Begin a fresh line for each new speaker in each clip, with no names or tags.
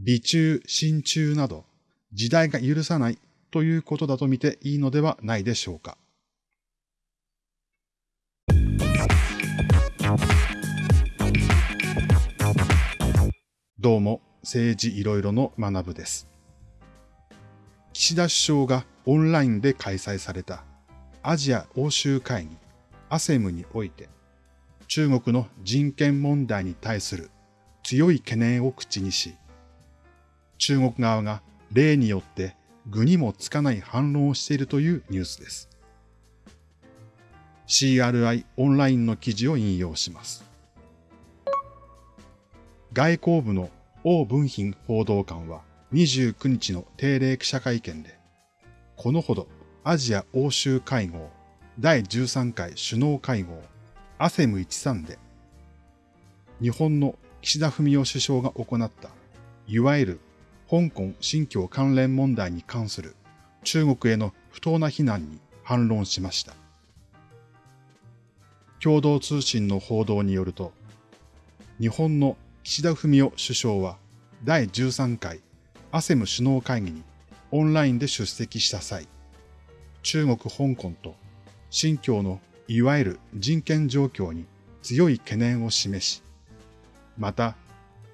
美中、親中など時代が許さないということだと見ていいのではないでしょうか。どうも、政治いろいろの学部です。岸田首相がオンラインで開催されたアジア欧州会議アセムにおいて中国の人権問題に対する強い懸念を口にし、中国側が例によって具にもつかない反論をしているというニュースです。CRI オンラインの記事を引用します。外交部の王文賓報道官は29日の定例記者会見で、このほどアジア欧州会合第13回首脳会合アセム13で、日本の岸田文雄首相が行った、いわゆる香港新疆関連問題に関する中国への不当な非難に反論しました。共同通信の報道によると、日本の岸田文雄首相は第13回アセム首脳会議にオンラインで出席した際、中国香港と新疆のいわゆる人権状況に強い懸念を示し、また、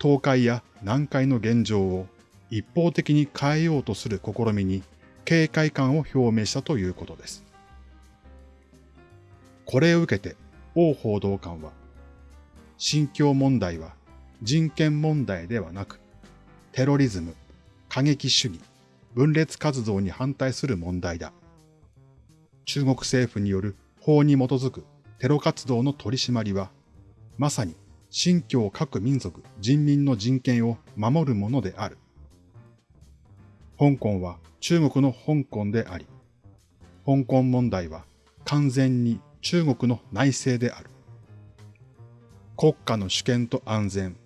東海や南海の現状を一方的に変えようとする試みに警戒感を表明したということです。これを受けて王報道官は、新疆問題は人権問題ではなく、テロリズム、過激主義、分裂活動に反対する問題だ。中国政府による法に基づくテロ活動の取り締まりは、まさに新疆各民族人民の人権を守るものである。香港は中国の香港であり、香港問題は完全に中国の内政である。国家の主権と安全、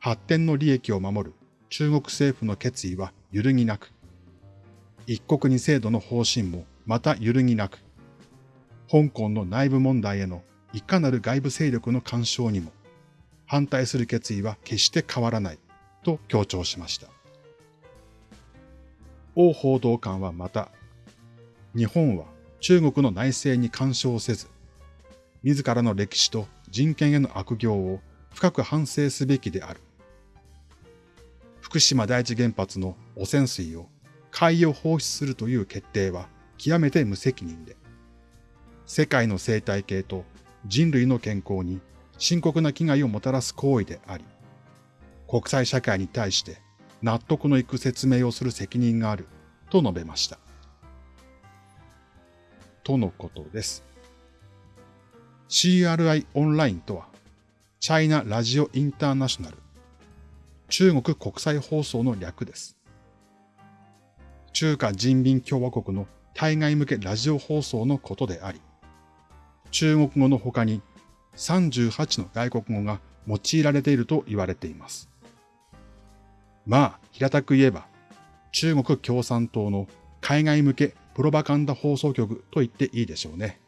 発展の利益を守る中国政府の決意は揺るぎなく、一国二制度の方針もまた揺るぎなく、香港の内部問題へのいかなる外部勢力の干渉にも反対する決意は決して変わらないと強調しました。王報道官はまた、日本は中国の内政に干渉せず、自らの歴史と人権への悪行を深く反省すべきである。福島第一原発の汚染水を海洋放出するという決定は極めて無責任で、世界の生態系と人類の健康に深刻な危害をもたらす行為であり、国際社会に対して納得のいく説明をする責任があると述べました。とのことです。CRI オンラインとは、チャイナラジオインターナショナル、中国国際放送の略です。中華人民共和国の対外向けラジオ放送のことであり、中国語の他に38の外国語が用いられていると言われています。まあ、平たく言えば、中国共産党の海外向けプロパガンダ放送局と言っていいでしょうね。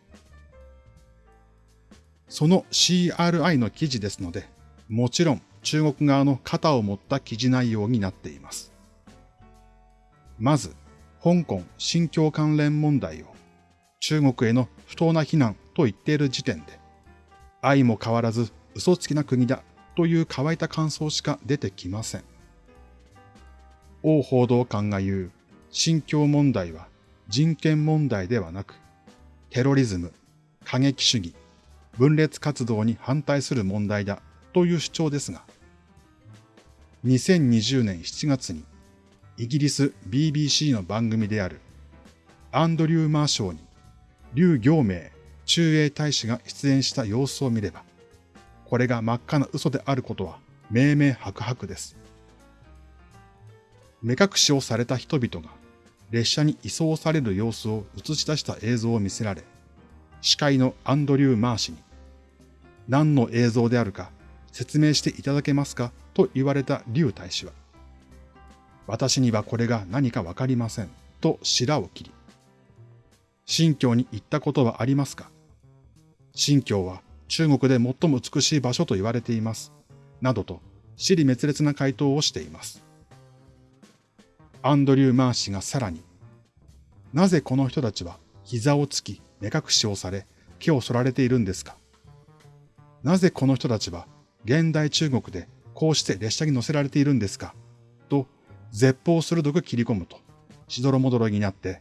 その CRI の記事ですので、もちろん中国側の肩を持った記事内容になっています。まず、香港新疆関連問題を中国への不当な非難と言っている時点で、愛も変わらず嘘つきな国だという乾いた感想しか出てきません。王報道官が言う新疆問題は人権問題ではなく、テロリズム、過激主義、分裂活動に反対する問題だという主張ですが、2020年7月にイギリス BBC の番組であるアンドリュー・マーショーに劉行明駐英大使が出演した様子を見れば、これが真っ赤な嘘であることは明々白々です。目隠しをされた人々が列車に移送される様子を映し出した映像を見せられ、司会のアンドリュー・マー氏に、何の映像であるか説明していただけますかと言われた劉大使は、私にはこれが何かわかりませんと白を切り、新疆に行ったことはありますか新疆は中国で最も美しい場所と言われています。などと、死に滅裂な回答をしています。アンドリュー・マー氏がさらに、なぜこの人たちは膝をつき目隠しをされ毛を剃られているんですか？なぜこの人たちは現代中国でこうして列車に乗せられているんですか？と絶望鋭く切り込むと、しどろもどろになって、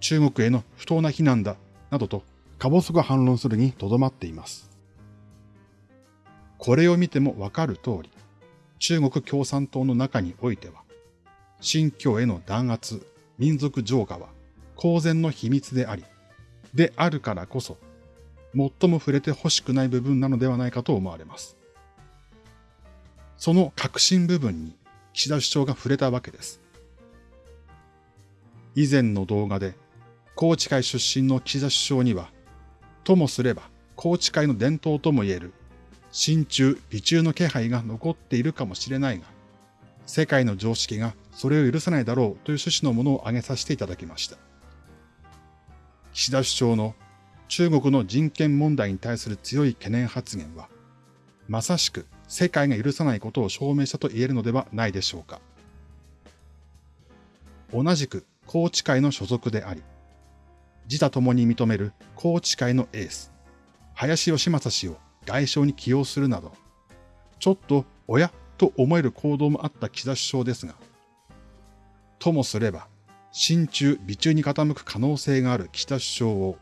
中国への不当な非難だ、などと、か細く反論するにとどまっています。これを見てもわかる通り、中国共産党の中においては、新疆への弾圧、民族浄化は公然の秘密であり、であるからこそ、最も触れてほしくない部分なのではないかと思われます。その核心部分に岸田首相が触れたわけです。以前の動画で、高知会出身の岸田首相には、ともすれば高知会の伝統とも言える、真鍮、美中の気配が残っているかもしれないが、世界の常識がそれを許さないだろうという趣旨のものを挙げさせていただきました。岸田首相の中国の人権問題に対する強い懸念発言は、まさしく世界が許さないことを証明したと言えるのではないでしょうか。同じく高知会の所属であり、自他共に認める高知会のエース、林義正氏を外相に起用するなど、ちょっと親と思える行動もあった岸田首相ですが、ともすれば、親中、美中に傾く可能性がある岸田首相を、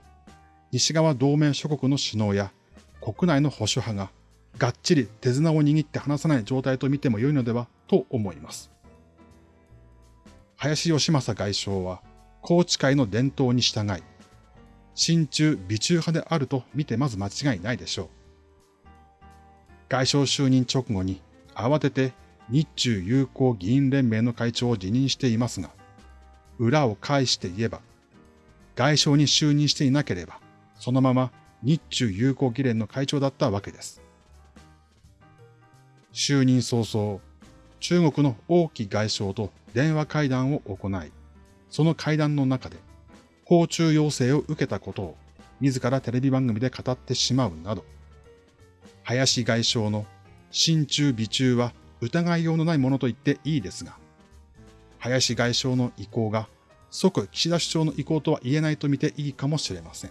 西側同盟諸国の首脳や国内の保守派ががっちり手綱を握って離さない状態と見ても良いのではと思います。林義正外相は、高知会の伝統に従い、親中美中派であると見てまず間違いないでしょう。外相就任直後に慌てて日中友好議員連盟の会長を辞任していますが、裏を返して言えば、外相に就任していなければ、そのまま日中友好議連の会長だったわけです。就任早々、中国の王毅外相と電話会談を行い、その会談の中で、訪中要請を受けたことを自らテレビ番組で語ってしまうなど、林外相の親中美中は疑いようのないものと言っていいですが、林外相の意向が即岸田首相の意向とは言えないと見ていいかもしれません。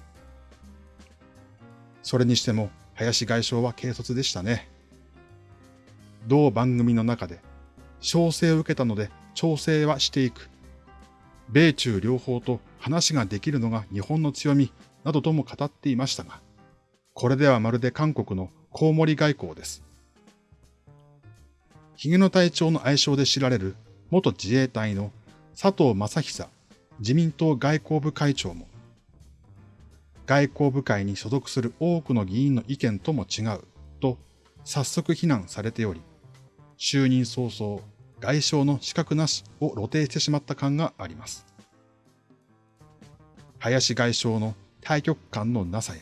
それにしても林外相は軽率でしたね。同番組の中で、調整を受けたので調整はしていく。米中両方と話ができるのが日本の強みなどとも語っていましたが、これではまるで韓国のコウモリ外交です。ヒゲの隊長の愛称で知られる元自衛隊の佐藤正久自民党外交部会長も、外交部会に所属する多くの議員の意見とも違うと早速非難されており、就任早々、外相の資格なしを露呈してしまった感があります。林外相の対局感のなさや、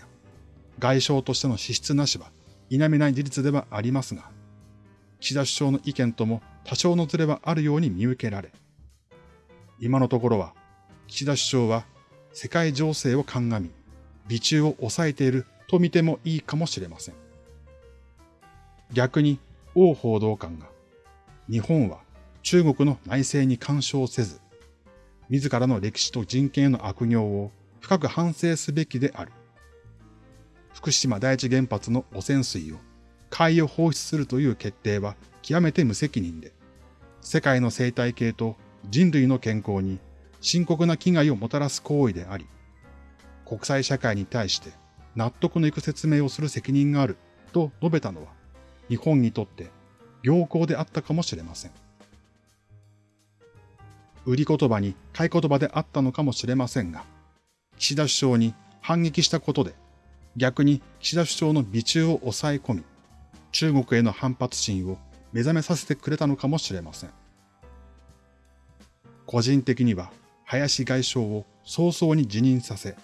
外相としての資質なしは否めない事実ではありますが、岸田首相の意見とも多少のズレはあるように見受けられ、今のところは、岸田首相は世界情勢を鑑み、美中を抑えていると見てもいいかもしれません。逆に王報道官が、日本は中国の内政に干渉せず、自らの歴史と人権への悪行を深く反省すべきである。福島第一原発の汚染水を海洋放出するという決定は極めて無責任で、世界の生態系と人類の健康に深刻な危害をもたらす行為であり、国際社会に対して納得のいく説明をする責任があると述べたのは、日本にとって良好であったかもしれません。売り言葉に買い言葉であったのかもしれませんが、岸田首相に反撃したことで、逆に岸田首相の美中を抑え込み、中国への反発心を目覚めさせてくれたのかもしれません。個人的には林外相を早々に辞任させ、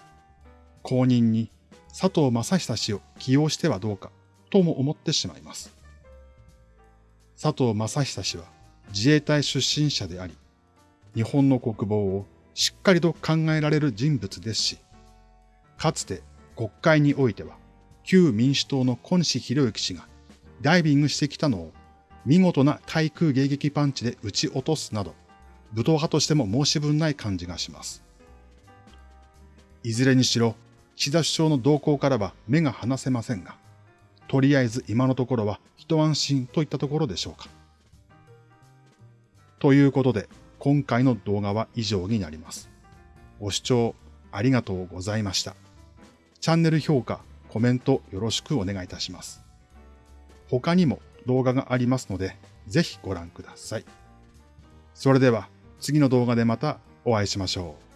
後任に佐藤正久氏を起用してはどうかとも思ってしまいます。佐藤正久氏は自衛隊出身者であり、日本の国防をしっかりと考えられる人物ですし、かつて国会においては旧民主党の小西博之氏がダイビングしてきたのを見事な対空迎撃パンチで撃ち落とすなど、武闘派としても申し分ない感じがします。いずれにしろ、岸田首相の動向からは目が離せませんが、とりあえず今のところは一安心といったところでしょうか。ということで、今回の動画は以上になります。ご視聴ありがとうございました。チャンネル評価、コメントよろしくお願いいたします。他にも動画がありますので、ぜひご覧ください。それでは次の動画でまたお会いしましょう。